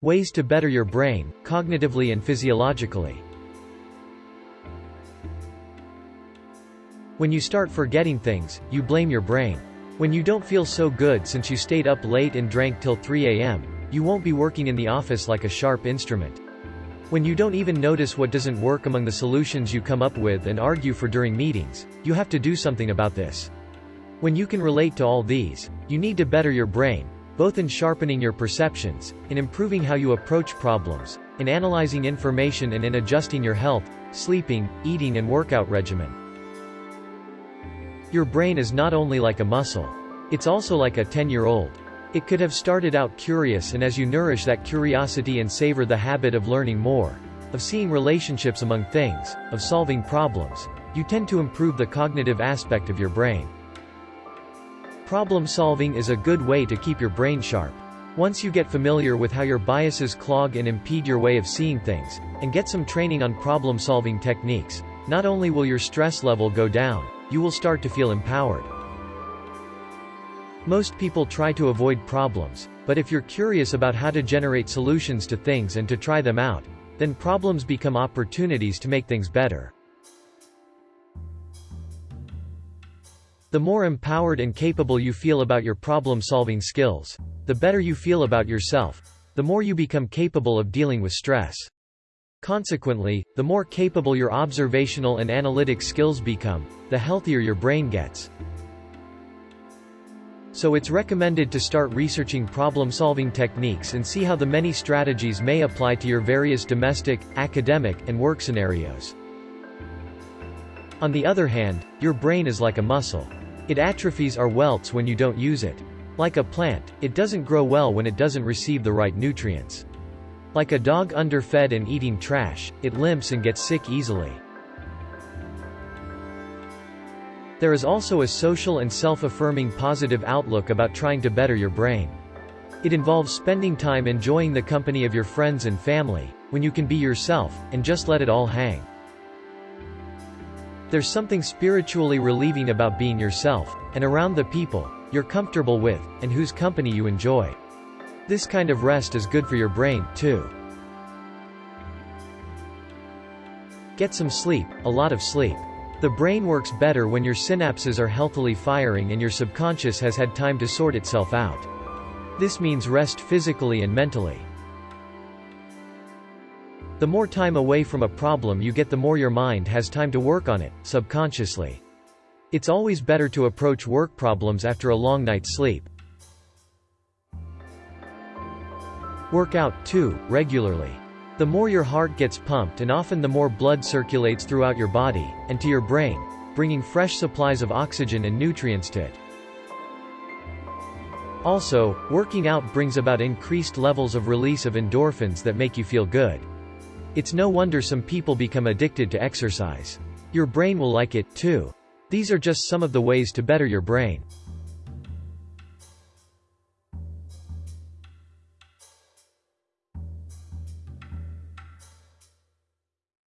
Ways to better your brain, cognitively and physiologically. When you start forgetting things, you blame your brain. When you don't feel so good since you stayed up late and drank till 3 a.m., you won't be working in the office like a sharp instrument. When you don't even notice what doesn't work among the solutions you come up with and argue for during meetings, you have to do something about this. When you can relate to all these, you need to better your brain, both in sharpening your perceptions, in improving how you approach problems, in analyzing information and in adjusting your health, sleeping, eating and workout regimen. Your brain is not only like a muscle. It's also like a 10-year-old. It could have started out curious and as you nourish that curiosity and savor the habit of learning more, of seeing relationships among things, of solving problems, you tend to improve the cognitive aspect of your brain. Problem solving is a good way to keep your brain sharp. Once you get familiar with how your biases clog and impede your way of seeing things, and get some training on problem solving techniques, not only will your stress level go down, you will start to feel empowered. Most people try to avoid problems, but if you're curious about how to generate solutions to things and to try them out, then problems become opportunities to make things better. The more empowered and capable you feel about your problem-solving skills, the better you feel about yourself, the more you become capable of dealing with stress. Consequently, the more capable your observational and analytic skills become, the healthier your brain gets. So it's recommended to start researching problem-solving techniques and see how the many strategies may apply to your various domestic, academic, and work scenarios. On the other hand, your brain is like a muscle. It atrophies or welts when you don't use it. Like a plant, it doesn't grow well when it doesn't receive the right nutrients. Like a dog underfed and eating trash, it limps and gets sick easily. There is also a social and self-affirming positive outlook about trying to better your brain. It involves spending time enjoying the company of your friends and family, when you can be yourself, and just let it all hang. There's something spiritually relieving about being yourself, and around the people you're comfortable with, and whose company you enjoy. This kind of rest is good for your brain, too. Get some sleep, a lot of sleep. The brain works better when your synapses are healthily firing and your subconscious has had time to sort itself out. This means rest physically and mentally. The more time away from a problem you get the more your mind has time to work on it, subconsciously. It's always better to approach work problems after a long night's sleep. Work out, too, regularly. The more your heart gets pumped and often the more blood circulates throughout your body, and to your brain, bringing fresh supplies of oxygen and nutrients to it. Also, working out brings about increased levels of release of endorphins that make you feel good. It's no wonder some people become addicted to exercise. Your brain will like it, too. These are just some of the ways to better your brain.